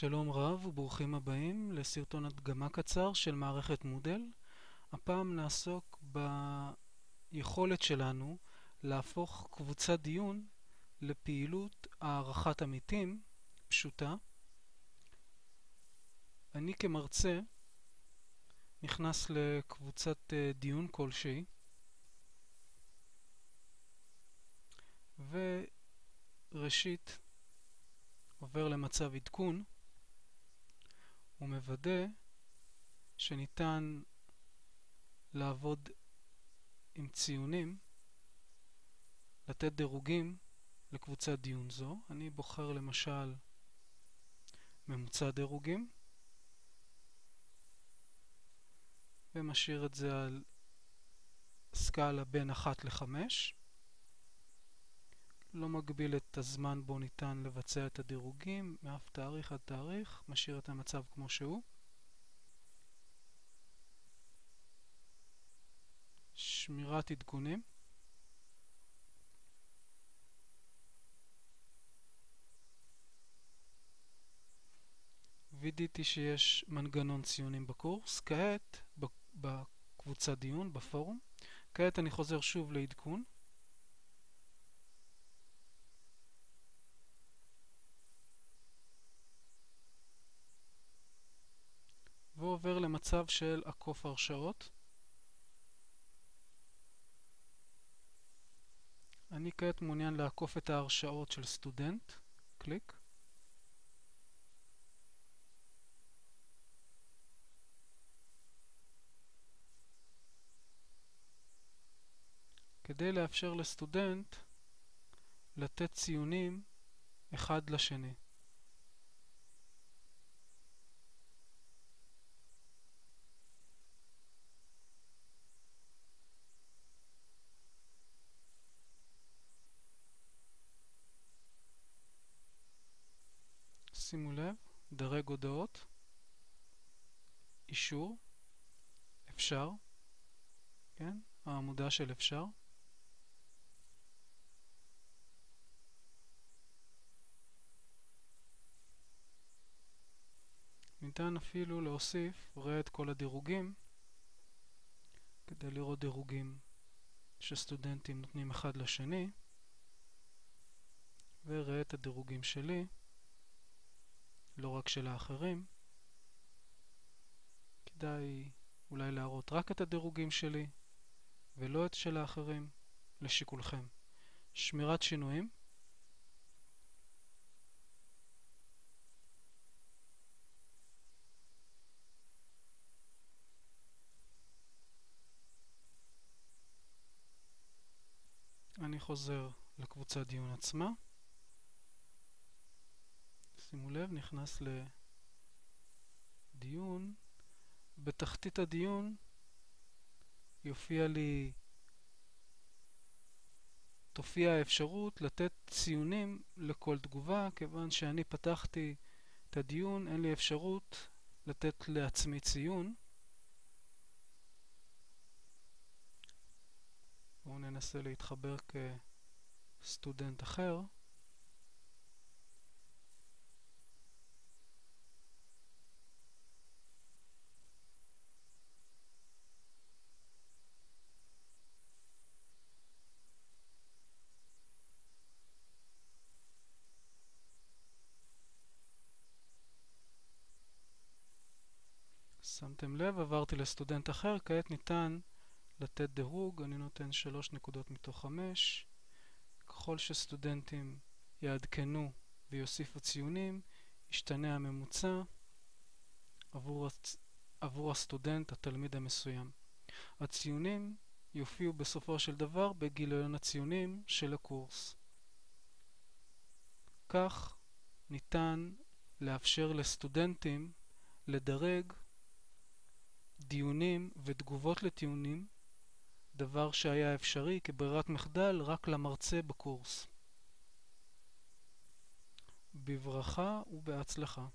שלום רב וברוכים הבאים לסרטון הדגמה קצר של מערכת מודל. הפעם נעסוק ביכולת שלנו להפוך קבוצת דיון לפעילות הערכת עמיתים פשוטה. אני כמרצה נכנס לקבוצת אה, דיון כלשהי וראשית עובר למצב עדכון ומוודא שניתן לעבוד עם ציונים, לתת דירוגים לקבוצת דיון זו. אני בוחר למשל ממוצע דירוגים ומשאיר את זה על סקאלה בין 1 ל-5. לא מגביל את הזמן בו ניתן לבצע את הדירוגים, מאף תאריך עד תאריך, משאיר את המצב כמו שהוא. שמירת עדכונים. וידאתי שיש מנגנון ציונים בקורס. כעת, בקבוצת דיון, בפורום, כעת אני חוזר שוב לעדכון. למצב של עקוף הרשאות. אני כעת מעוניין לעקוף את ההרשאות של סטודנט, קליק. כדי לאפשר לסטודנט לתת ציונים אחד לשני. שימו לב, דרג הודעות, אישור, אפשר, כן, העמודה של אפשר. ניתן אפילו להוסיף, ראה את כל הדירוגים, כדי לראות דירוגים שסטודנטים נותנים אחד לשני, וראה את הדירוגים שלי. לא רק של האחרים. כדאי אולי להראות רק את הדירוגים שלי ולא את של האחרים, לשיקולכם. שמירת שינויים. אני חוזר לקבוצת דיון עצמה. שימו לב, נכנס לדיון. בתחתית הדיון יופיע לי, תופיע האפשרות לתת ציונים לכל תגובה, כיוון שאני פתחתי את הדיון, אין לי אפשרות לתת לעצמי ציון. בואו ננסה להתחבר כסטודנט אחר. שמתם לב, עברתי לסטודנט אחר, כעת ניתן לתת דירוג, אני נותן 3 נקודות מתוך 5. ככל שסטודנטים יעדכנו ויוסיפו ציונים, ישתנה הממוצע עבור, הצ... עבור הסטודנט, התלמיד המסוים. הציונים יופיעו בסופו של דבר בגיליון הציונים של הקורס. כך ניתן לאפשר לסטודנטים לדרג דיונים ותגובות לטיעונים, דבר שהיה אפשרי כברירת מחדל רק למרצה בקורס. בברכה ובהצלחה.